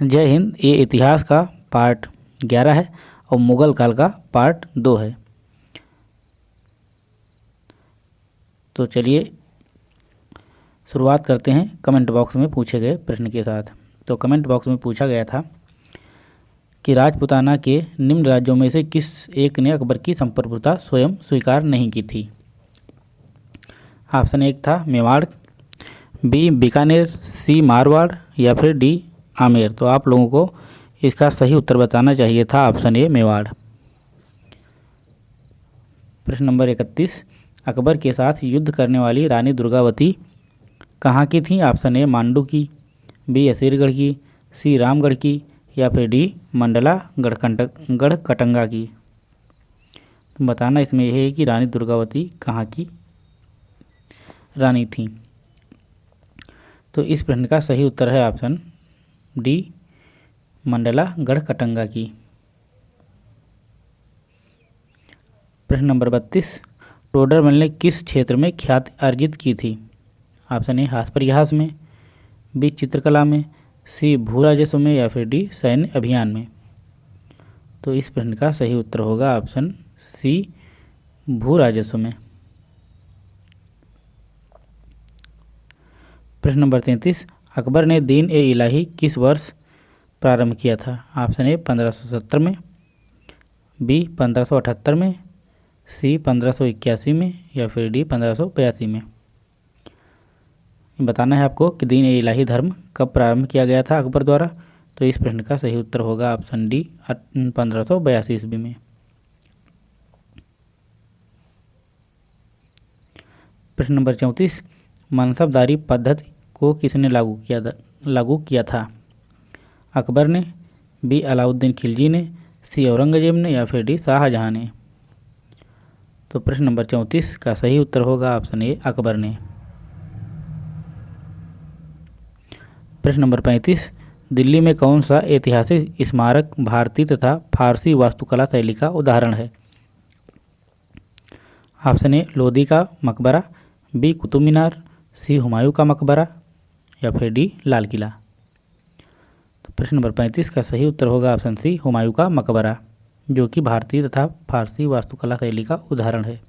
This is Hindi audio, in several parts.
जय हिंद, ये इतिहास का पार्ट ग्यारह है और मुग़ल काल का पार्ट दो है। तो चलिए, शुरुआत करते हैं कमेंट बॉक्स में पूछे गए प्रश्न के साथ। तो कमेंट बॉक्स में पूछा गया था कि राजपुताना के निम्न राज्यों में से किस एक ने अकबर की संप्रभुता स्वयं स्वीकार नहीं की थी? ऑप्शन एक था मेवाड़, बी बीकानेर, सी मारवाड़ या फिर डी आमेर। तो आप लोगों को इसका सही उत्तर बताना चाहिए था ऑप्शन ए, मेवाड़। प्रश्न नंबर इकतीस, अकबर के साथ युद्ध करने वाली रानी दुर्गावती कहाँ की थी? ऑप्शन ए, मांडू की, बी, असीरगढ़ की, सी, रामगढ़ की, या फिर डी, मंडला गढ़कंटक गढ़ कटंगा की। तो बताना इसमें यह है कि रानी दुर्गावती कहाँ की रानी थी। तो इस प्रश्न का सही उत्तर है ऑप्शन डी मंडला गढ़ कटंगा की। प्रश्न नंबर बत्तीस टोडरमल ने किस क्षेत्र में ख्याति अर्जित की थी? ऑप्शन ए हास परिहास में, बी, चित्रकला में, सी भू राजस्व में या फिर डी, सैन्य अभियान में। तो इस प्रश्न का सही उत्तर होगा ऑप्शन सी भू राजस्व में। प्रश्न नंबर तैंतीस अकबर ने दीन ए इलाही किस वर्ष प्रारंभ किया था? ऑप्शन ए पंद्रह में। बी पंद्रह में। सी पंद्रह में या फिर डी पंद्रह में। बताना है आपको कि दीन ए इलाही धर्म कब प्रारंभ किया गया था अकबर द्वारा? तो इस प्रश्न का सही उत्तर होगा ऑप्शन डी पंद्रह सौ बयासी ईस्वी में। प्रश्न नंबर चौंतीस, मनसबदारी पद्धति को किसने लागू किया लागू किया था? अकबर ने, बी. अलाउद्दीन खिलजी ने, सी. औरंगज़ेब ने या फिर डी. शाहजहाँ ने? तो प्रश्न नंबर चौंतीस का सही उत्तर होगा ऑप्शन ए, अकबर ने। प्रश्न नंबर पैंतीस, दिल्ली में कौन सा ऐतिहासिक स्मारक भारतीय तथा फारसी वास्तुकला शैली का उदाहरण है? ऑप्शन ए, लोधी का मकबरा, बी कुतुब मीनार सी, हुमायूं का मकबरा या फिर डी, लाल किला। तो प्रश्न नंबर पैंतीस का सही उत्तर होगा ऑप्शन सी, हुमायूं का मकबरा, जो कि भारतीय तथा फारसी वास्तुकला शैली का उदाहरण है।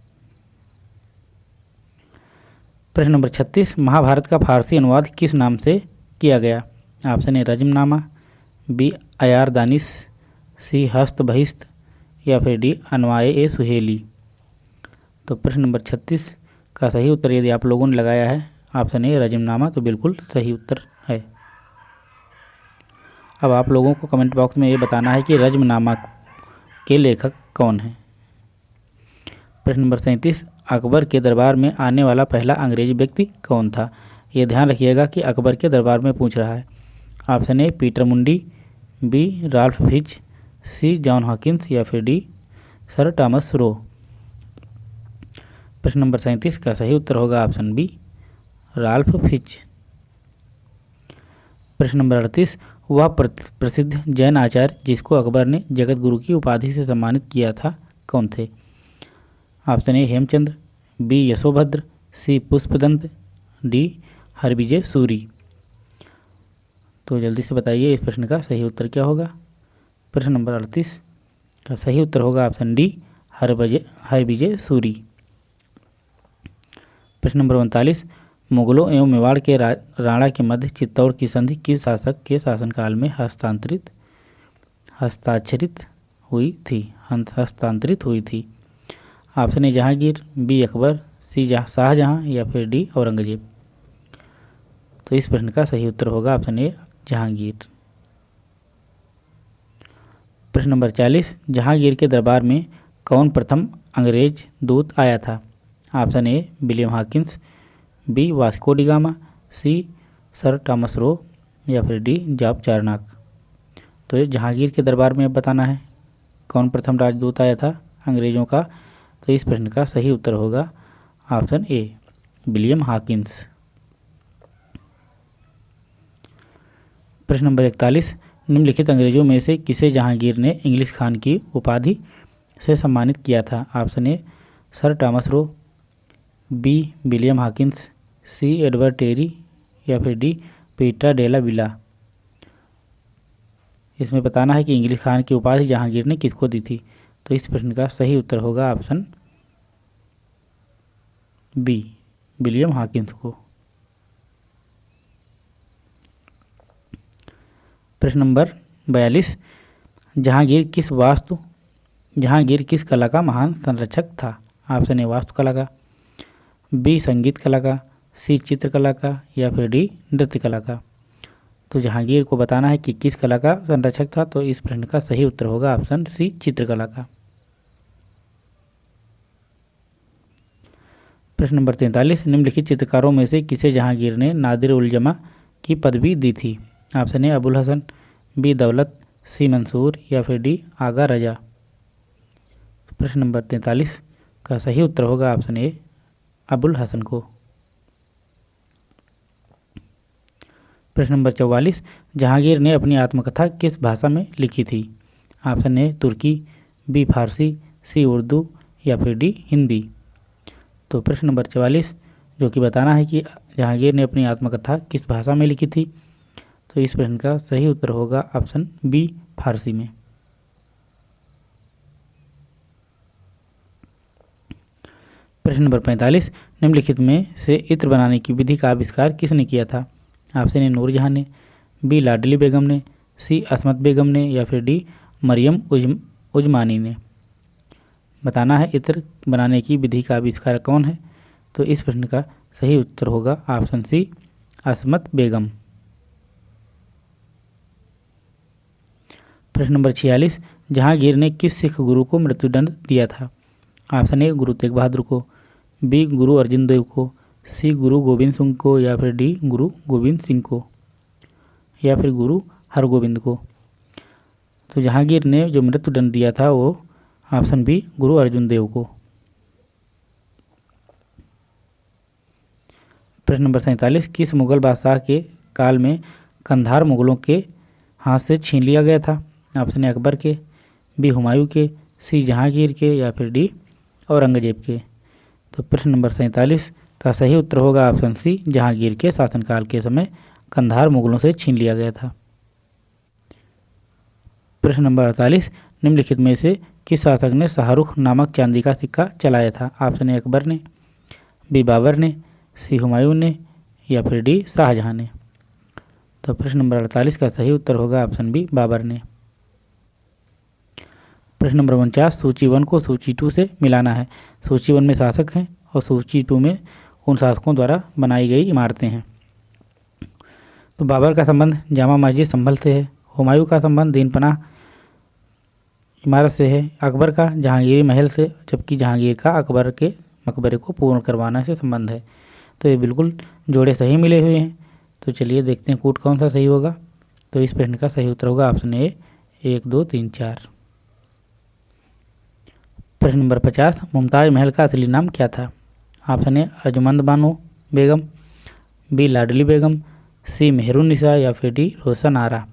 प्रश्न नंबर छत्तीस, महाभारत का फारसी अनुवाद किस नाम से किया गया? Option A, Razmnama, B Ayar Danish C Hasht Bahisht या फिर डी अनवाए ए सुहेली। तो प्रश्न नंबर छत्तीस का सही उत्तर यदि आप लोगों ने लगाया है ऑप्शन ए रजमनामा तो बिल्कुल सही उत्तर है। अब आप लोगों को कमेंट बॉक्स में ये बताना है कि रजमनामा के लेखक कौन है? प्रश्न नंबर सैंतीस, अकबर के दरबार में आने वाला पहला अंग्रेज़ी व्यक्ति कौन था? ये ध्यान रखिएगा कि अकबर के दरबार में पूछ रहा है। Option A Peter Mundy, B, Ralph Fitch, C, John Hawkins, या फिर डी, सर टॉमस रो। प्रश्न नंबर सैंतीस, का सही उत्तर होगा ऑप्शन बी। Ralph Fitch. प्रश्न नंबर अड़तीस, वह प्रसिद्ध जैन आचार्य जिसको अकबर ने जगत गुरु की उपाधि से सम्मानित किया था, कौन थे? Option A, Hemchandra, B, Yashobhadra, C, Pushpadant, D, Harvijay Suri. तो जल्दी से बताइए इस प्रश्न का सही उत्तर क्या होगा? प्रश्न नंबर अड़तीस, का सही उत्तर होगा ऑप्शन डी हरविजय हरविजय सूरी। प्रश्न नंबर उनतालीस मुगलों एवं मेवाड़ के राणा के मध्य चित्तौड़ की संधि किस शासक के शासनकाल में हस्तांतरित, हस्ताक्षरित हुई थी? हस्तांतरित हुई थी। Option A, Jahangir, B, Akbar, C Shahjahan या फिर डी, औरंगज़ेब। तो इस प्रश्न का सही उत्तर होगा ऑप्शन ए, जहांगीर। प्रश्न नंबर चालीस, जहांगीर के दरबार में कौन प्रथम अंग्रेज़ दूत आया था? Option A, William Hawkins B Vasco da Gama C sir Thomas Roe या फिर डी जॉब चारनाक तो ये जहांगीर के दरबार में बताना है, कौन प्रथम राजदूत आया था अंग्रेज़ों का? तो इस प्रश्न का सही उत्तर होगा ऑप्शन ए, विलियम हाकिंस। प्रश्न नंबर इकतालीस, निम्नलिखित अंग्रेज़ों में से किसे जहांगीर ने इंग्लिश खान की उपाधि से सम्मानित किया था? Option A, sir Thomas Roe, B, William Hawkins C Edward Terry या फिर डी पीटा डेला विला। इसमें बताना है कि इंग्लिश खान की उपाधि जहांगीर ने किसको दी थी। तो इस प्रश्न का सही उत्तर होगा ऑप्शन बी, विलियम हाकिंस को। प्रश्न नंबर बयालीस, जहांगीर किस वास्तु, जहांगीर किस कला का महान संरक्षक था? ऑप्शन ए, वास्तुकला का, बी, संगीत कला का सी चित्रकला का या फिर डी नृत्य कला का। तो जहांगीर को बताना है कि किस कला का संरक्षक था तो इस प्रश्न का सही उत्तर होगा ऑप्शन सी चित्रकला का। प्रश्न नंबर तैंतालीस, निम्नलिखित चित्रकारों में से किसे जहांगीर ने नादिर उल जमा की पदवी दी थी? Option A, Abul Hasan, B, Daulat, C, Mansur या फिर डी, आगा रजा। तो प्रश्न नंबर तैंतालीस का सही उत्तर होगा ऑप्शन ए, अबुल हसन को। प्रश्न नंबर चौवालीस, जहांगीर ने अपनी आत्मकथा किस भाषा में लिखी थी? Option A Turki B Farsi C Urdu या फिर डी हिंदी। तो प्रश्न नंबर चवालीस, जो कि बताना है कि जहांगीर ने अपनी आत्मकथा किस भाषा में लिखी थी? तो इस प्रश्न का सही उत्तर होगा ऑप्शन बी फारसी में। प्रश्न नंबर पैंतालीस, निम्नलिखित में से इत्र बनाने की विधि का आविष्कार किसने किया था? ऑप्शन ए नूरजहां ने, बी लाडली बेगम ने, सी असमत बेगम ने या फिर डी मरियम उज, उजमानी ने। बताना है इत्र बनाने की विधि का आविष्कार कौन है? तो इस प्रश्न का सही उत्तर होगा ऑप्शन सी, असमत बेगम। प्रश्न नंबर छियालीस जहांगीर ने किस सिख गुरु को मृत्युदंड दिया था? ऑप्शन ए, गुरु तेग बहादुर को, बी, गुरु अर्जुन देव को सी गुरु गोविंद सिंह को या फिर डी गुरु गोविंद सिंह को या फिर गुरु हरगोविंद को। तो जहांगीर ने जो मृत्युदंड दिया था, वो ऑप्शन बी गुरु अर्जुन देव को। प्रश्न नंबर सैंतालीस, किस मुगल बादशाह के काल में कंधार मुगलों के हाथ से छीन लिया गया था? ऑप्शन ए अकबर के, बी हुमायूं के, सी जहांगीर के या फिर डी औरंगज़ेब के। तो प्रश्न नंबर सैंतालीस का सही उत्तर होगा ऑप्शन सी, जहांगीर के शासनकाल के समय कंधार मुगलों से छीन लिया गया था। प्रश्न नंबर अड़तालीस, निम्नलिखित में से किस शासक ने शाहरुख नामक चांदी का सिक्का चलाया था? ऑप्शन ए, अकबर ने, बी, बाबर ने, सी, हुमायूं ने, या फिर डी, शाहजहां ने। तो प्रश्न नंबर अड़तालीस का सही उत्तर होगा ऑप्शन बी, बाबर ने। प्रश्न नंबर उनचास, सूची वन को सूची टू से मिलाना है। सूची वन में शासक हैं और सूची टू में उन शासकों द्वारा बनाई गई इमारतें हैं। तो बाबर का संबंध, जामा मस्जिद संभल से है, हुमायूं का संबंध, दीनपना इमारत से है, अकबर का जहांगीरी महल से, जबकि जहांगीर का अकबर के मकबरे को पूर्ण करवाना से संबंध है। तो ये बिल्कुल जोड़े सही मिले हुए हैं। तो चलिए देखते हैं कूट कौन सा सही होगा। तो इस प्रश्न का सही उत्तर होगा ऑप्शन ए, एक, दो, तीन, चार। प्रश्न नंबर पचास, मुमताज़ महल का असली नाम क्या था? Option A Arjumand Bano Begum, B Ladli Begum, C Mehrunnisa या फिर डी रोशन आरा।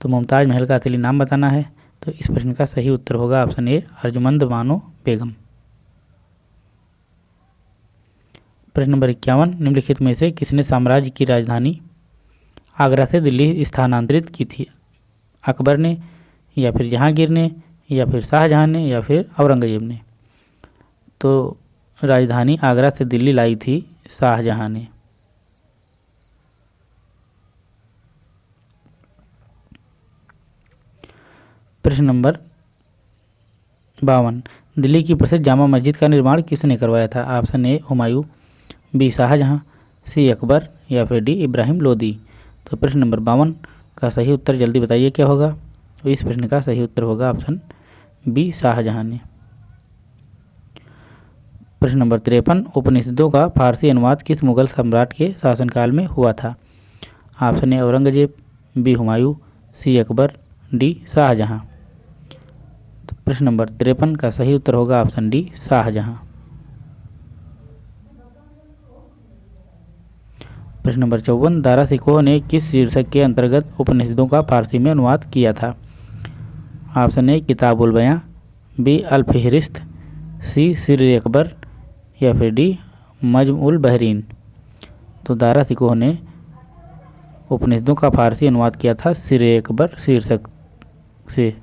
तो मुमताज़ महल का असली नाम बताना है। तो इस प्रश्न का सही उत्तर होगा ऑप्शन ए अर्जुमंद बानो बेगम। प्रश्न नंबर इक्यावन, निम्नलिखित में से किसने साम्राज्य की राजधानी आगरा से दिल्ली स्थानांतरित की थी? अकबर ने, या फिर जहांगीर ने, या फिर शाहजहां ने, या फिर औरंगज़ेब ने? तो राजधानी आगरा से दिल्ली लाई थी शाहजहां ने। प्रश्न नंबर बावन। दिल्ली की प्रसिद्ध जामा मस्जिद का निर्माण किसने करवाया था? Option A, Humayun, B, Shahjahan, C, Akbar या फिर डी, इब्राहिम लोदी। तो प्रश्न नंबर बावन का सही उत्तर जल्दी बताइए क्या होगा? तो इस प्रश्न का सही उत्तर होगा ऑप्शन बी, शाहजहां ने। प्रश्न नंबर तिरपन, उपनिषदों का फारसी अनुवाद किस मुगल सम्राट के शासनकाल में हुआ था? Option A, Aurangzeb, B, Humayun, C, Akbar, D, Shahjahan. तो प्रश्न नंबर तिरपन का सही उत्तर होगा ऑप्शन डी, शाहजहां। प्रश्न नंबर चौवन दारा सिकोह ने किस शीर्षक के अंतर्गत उपनिषदों का फारसी में अनुवाद किया था? ऑप्शन ए, किताबुल बयां, बी अल फहरिस्त सी, सिर अकबर या फिर डी, मजमुल बहरीन। तो दारा सिकोह ने उपनिषदों का फारसी अनुवाद किया था, सिर अकबर शीर्षक से।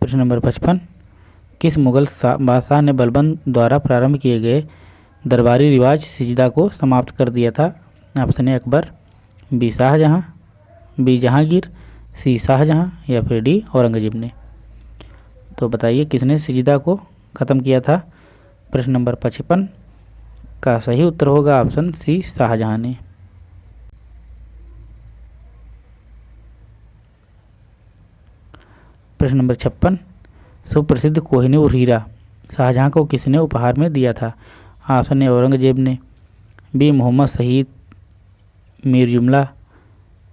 प्रश्न नंबर पचपन, किस मुगल बादशाह ने बलबन द्वारा प्रारंभ किए गए दरबारी रिवाज सिजदा को समाप्त कर दिया था? Option A, Akbar, B, Shahjahan, B, Jahangir, C, Shahjahan या फिर डी, औरंगज़ेब ने। तो बताइए, किसने सिजदा को ख़त्म किया था? प्रश्न नंबर पचपन। का सही उत्तर होगा ऑप्शन सी, शाहजहाँ ने। प्रश्न नंबर छप्पन। सुप्रसिद्ध कोहिनूर हीरा, शाहजहाँ को किसने उपहार में दिया था? ऑप्शन ए, औरंगज़ेब ने। बी, मोहम्मद शहीद, मीर जुमला,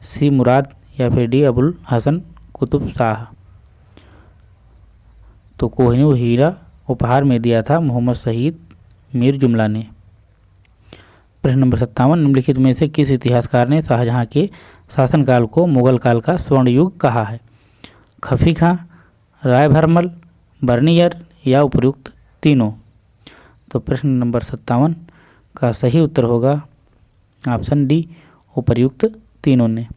सी, मुराद या फिर डी, अबुल हसन कुतुब शाह। तो कोहिनूर हीरा उपहार में दिया था मोहम्मद शहीद मीर जुमला ने। प्रश्न नंबर सत्तावन, निम्नलिखित में से किस इतिहासकार ने शाहजहाँ के शासनकाल को मुगल काल का स्वर्ण युग कहा है? खफी खां राय भरमल बर्नियर या उपयुक्त तीनों? तो प्रश्न नंबर सत्तावन का सही उत्तर होगा ऑप्शन डी, उपयुक्त तीनों ने।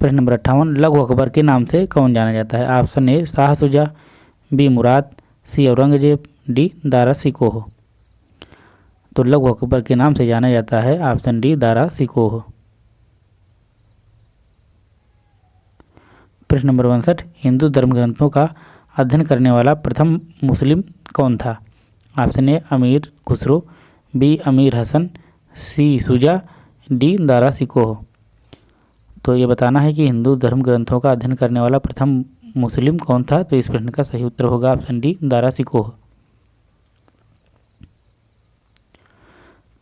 प्रश्न नंबर अट्ठावन, लघु अकबर के नाम से कौन जाना जाता है? Option A Shah Shuja B Murad, C Aurangzeb, D Dara Shikoh. तो लघु अकबर के नाम से जाना जाता है ऑप्शन डी दारा सिकोह। प्रश्न नंबर उनसठ, हिंदू धर्म ग्रंथों का अध्ययन करने वाला प्रथम मुस्लिम कौन था? ऑप्शन ए Amir Khusro, B Amir Hasan, C Shuja, D Dara Shikoh. तो ये बताना है कि हिंदू धर्म ग्रंथों का अध्ययन करने वाला प्रथम मुस्लिम कौन था? तो इस प्रश्न का सही उत्तर होगा ऑप्शन डी, दारा सिकोह।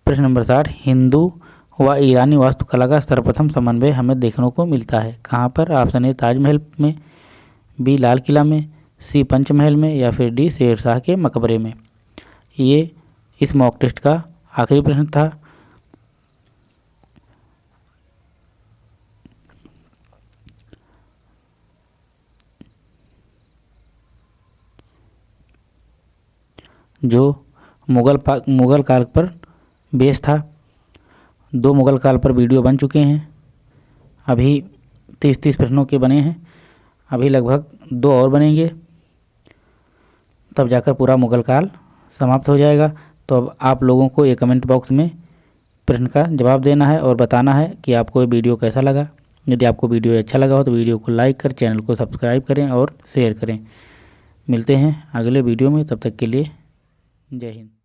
प्रश्न नंबर साठ, हिंदू व ईरानी वास्तुकला का सर्वप्रथम समन्वय हमें देखने को मिलता है। कहाँ पर? ऑप्शन ए, ताजमहल में, बी, लाल किला में, सी, पंचमहल में, या फिर डी शेरशाह के मकबरे में। ये इस मॉक टेस्ट का आखिरी प्रश्न था। जो मुगल मुगल काल पर बेस था। दो मुगल काल पर वीडियो बन चुके हैं। अभी तीस तीस प्रश्नों के बने हैं। अभी लगभग दो और बनेंगे। तब जाकर पूरा मुगल काल समाप्त हो जाएगा। तो अब आप लोगों को ये कमेंट बॉक्स में प्रश्न का जवाब देना है और बताना है कि आपको ये वीडियो कैसा लगा। यदि आपको वीडियो अच्छा लगा हो तो वीडियो को लाइक कर, चैनल को सब्सक्राइब करें और शेयर करें। मिलते हैं अगले वीडियो में। तब तक के लिए जय हिंद।